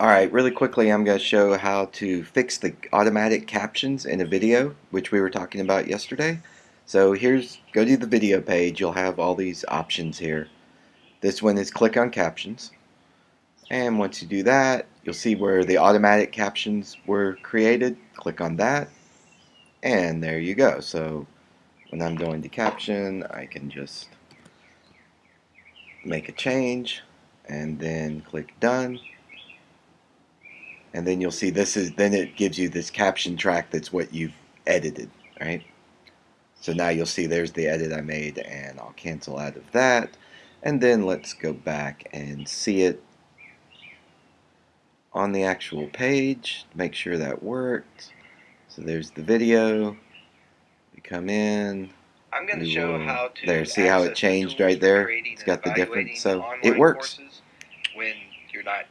Alright, really quickly I'm going to show how to fix the automatic captions in a video, which we were talking about yesterday. So here's, go to the video page, you'll have all these options here. This one is click on captions. And once you do that, you'll see where the automatic captions were created. Click on that. And there you go. So when I'm going to caption, I can just make a change and then click done and then you'll see this is then it gives you this caption track that's what you've edited right? So now you'll see there's the edit I made and I'll cancel out of that. And then let's go back and see it on the actual page make sure that worked. So there's the video. We come in. I'm going to show will, how to there see how it changed right there? it's got the difference so it works. when you're not